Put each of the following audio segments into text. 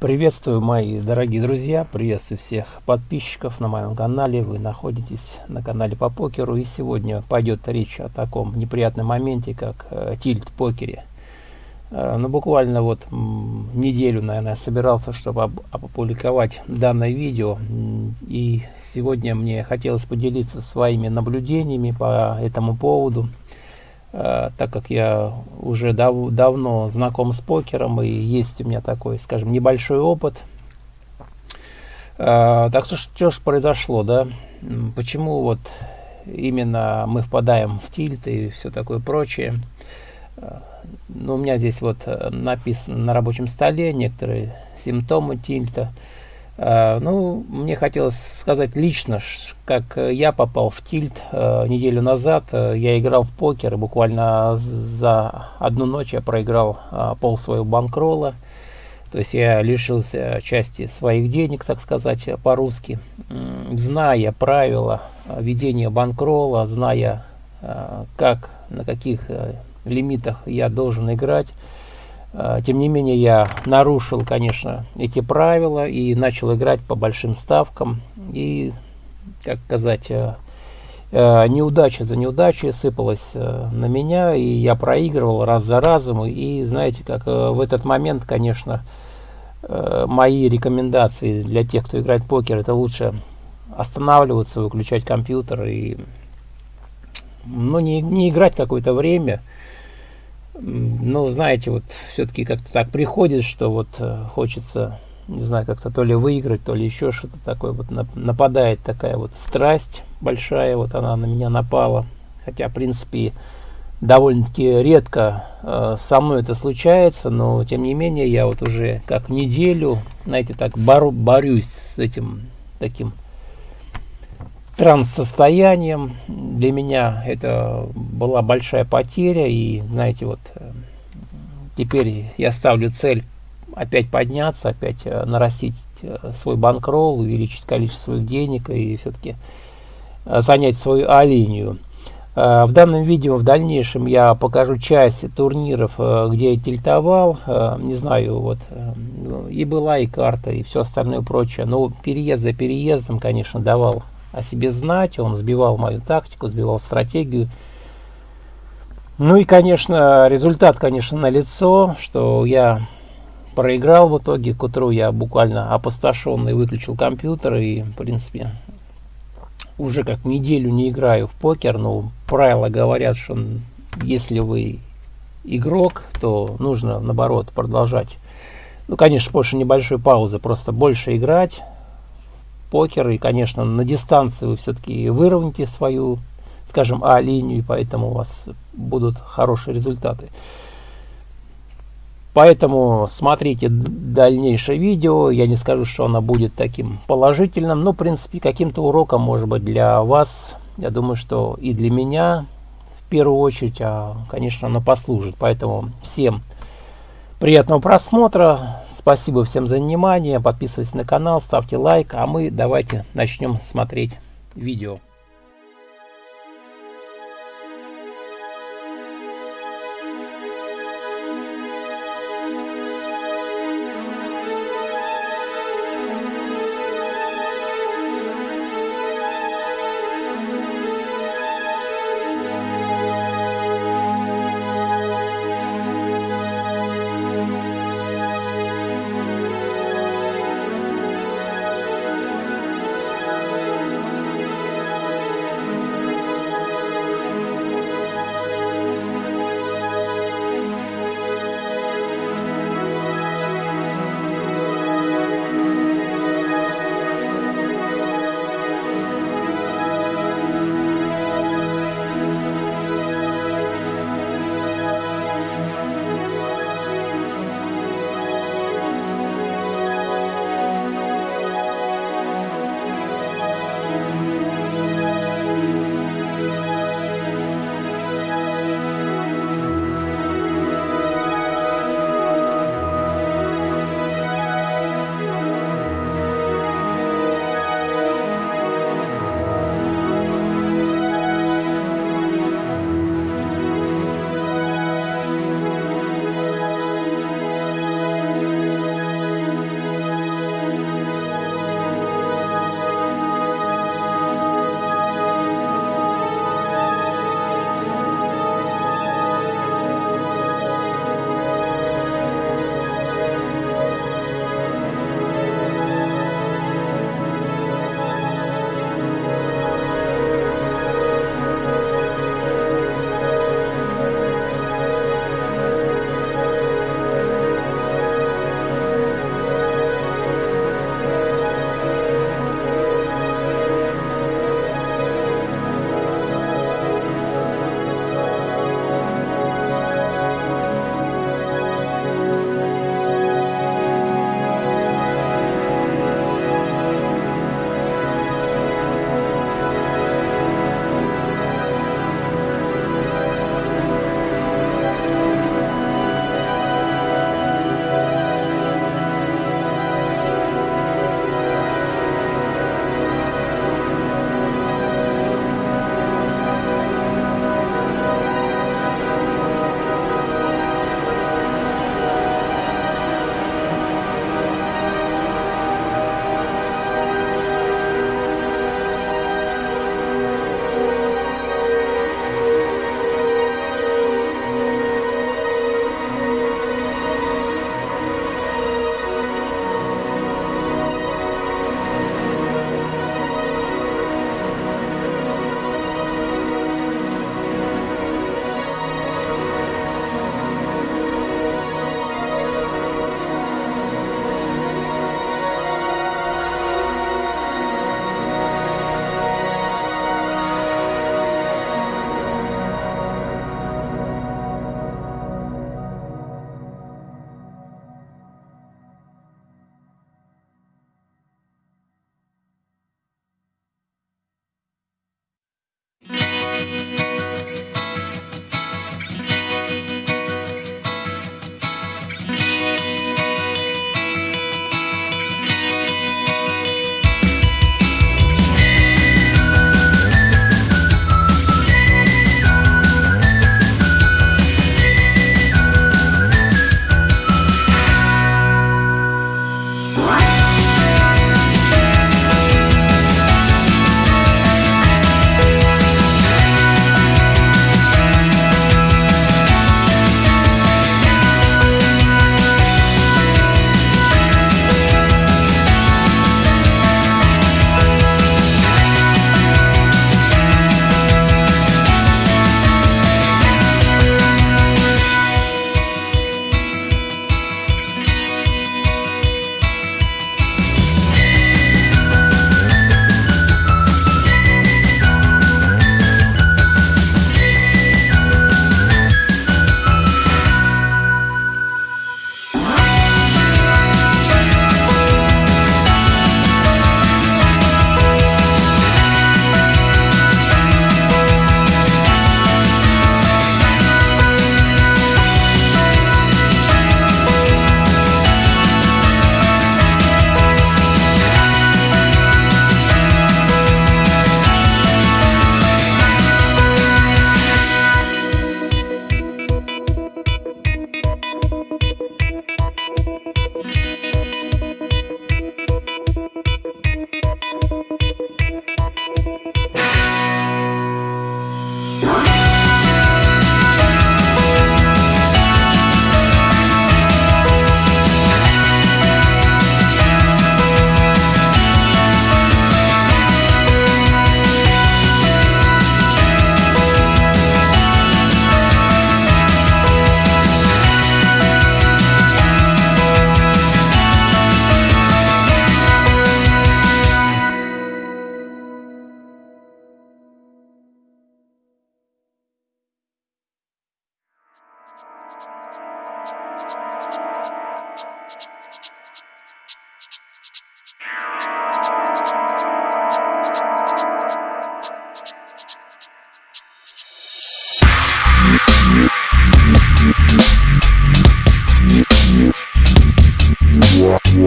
Приветствую, мои дорогие друзья, приветствую всех подписчиков на моем канале. Вы находитесь на канале по покеру, и сегодня пойдет речь о таком неприятном моменте, как э, тильт покере. Э, ну, буквально вот неделю, наверное, собирался, чтобы опубликовать данное видео, и сегодня мне хотелось поделиться своими наблюдениями по этому поводу. Так как я уже дав давно знаком с покером и есть у меня такой, скажем, небольшой опыт. Э, так что что же произошло, да? Почему вот именно мы впадаем в тильт и все такое прочее? Э, ну, у меня здесь вот написано на рабочем столе некоторые симптомы тильта. Uh, ну, мне хотелось сказать лично, как я попал в тильт uh, неделю назад. Я играл в покер, и буквально за одну ночь я проиграл пол своего банкрола. То есть я лишился части своих денег, так сказать, по-русски. Зная правила ведения банкрола, зная, как, на каких лимитах я должен играть, тем не менее, я нарушил, конечно, эти правила и начал играть по большим ставкам. И, как сказать, э, э, неудача за неудачей сыпалась э, на меня, и я проигрывал раз за разом. И, знаете, как в этот момент, конечно, мои рекомендации для тех, кто играет в покер, это лучше останавливаться, выключать компьютер и ну, не, не играть какое-то время, ну, знаете, вот все-таки как-то так приходит, что вот э, хочется, не знаю, как-то то ли выиграть, то ли еще что-то такое. Вот нападает такая вот страсть большая, вот она на меня напала. Хотя, в принципе, довольно-таки редко э, со мной это случается, но тем не менее я вот уже как неделю, знаете, так бору, борюсь с этим таким транс-состоянием. Для меня это была большая потеря. И, знаете, вот э, теперь я ставлю цель опять подняться, опять э, нарастить э, свой банкролл, увеличить количество своих денег и все-таки занять свою А-линию. В данном видео в дальнейшем я покажу часть турниров, где я тильтовал, не знаю, вот, и была и карта, и все остальное прочее. Но переезд за переездом, конечно, давал о себе знать, он сбивал мою тактику, сбивал стратегию. Ну и, конечно, результат, конечно, на лицо, что я проиграл в итоге. К утру я буквально опустошенный выключил компьютер и, в принципе, уже как неделю не играю в покер. Но правила говорят, что если вы игрок, то нужно, наоборот, продолжать. Ну, конечно, после небольшой паузы просто больше играть, покер. И, конечно, на дистанции вы все-таки выровняете свою, скажем, А-линию, и поэтому у вас будут хорошие результаты. Поэтому смотрите дальнейшее видео. Я не скажу, что оно будет таким положительным, но, в принципе, каким-то уроком, может быть, для вас. Я думаю, что и для меня, в первую очередь, а, конечно, оно послужит. Поэтому всем приятного просмотра. Спасибо всем за внимание. Подписывайтесь на канал, ставьте лайк. А мы давайте начнем смотреть видео.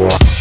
War.